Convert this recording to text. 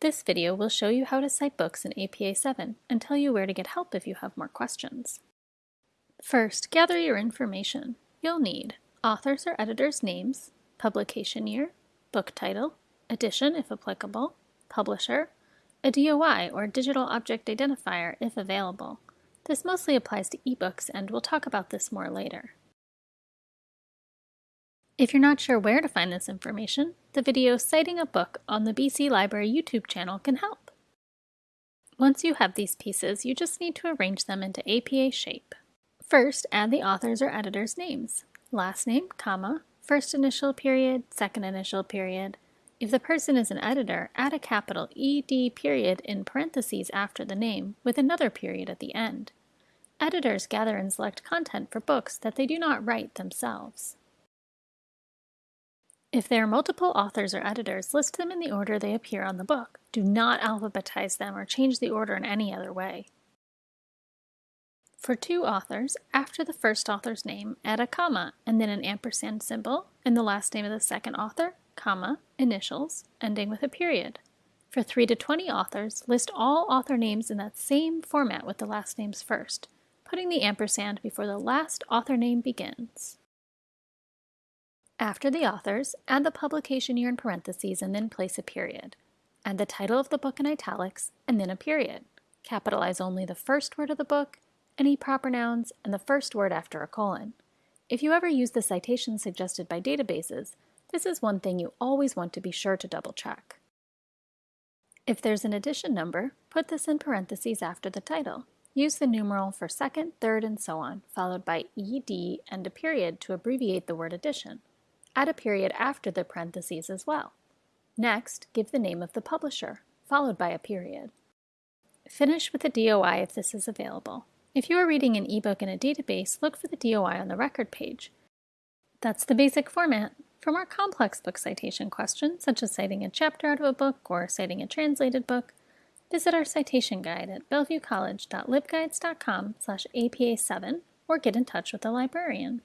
This video will show you how to cite books in APA 7 and tell you where to get help if you have more questions. First, gather your information. You'll need authors or editors' names, publication year, book title, edition if applicable, publisher, a DOI or Digital Object Identifier if available. This mostly applies to ebooks and we'll talk about this more later. If you're not sure where to find this information, the video Citing a Book on the BC Library YouTube channel can help. Once you have these pieces, you just need to arrange them into APA shape. First, add the author's or editor's names. Last name, comma, first initial period, second initial period. If the person is an editor, add a capital ED period in parentheses after the name with another period at the end. Editors gather and select content for books that they do not write themselves. If there are multiple authors or editors, list them in the order they appear on the book. Do not alphabetize them or change the order in any other way. For two authors, after the first author's name, add a comma and then an ampersand symbol and the last name of the second author, comma, initials, ending with a period. For 3 to 20 authors, list all author names in that same format with the last names first, putting the ampersand before the last author name begins. After the authors, add the publication year in parentheses and then place a period. Add the title of the book in italics and then a period. Capitalize only the first word of the book, any proper nouns, and the first word after a colon. If you ever use the citation suggested by databases, this is one thing you always want to be sure to double check. If there's an edition number, put this in parentheses after the title. Use the numeral for second, third, and so on, followed by ED and a period to abbreviate the word edition. Add a period after the parentheses as well. Next, give the name of the publisher, followed by a period. Finish with a DOI if this is available. If you are reading an ebook in a database, look for the DOI on the record page. That's the basic format. For more complex book citation questions, such as citing a chapter out of a book or citing a translated book, visit our citation guide at bellevuecollege.libguides.com slash apa7 or get in touch with a librarian.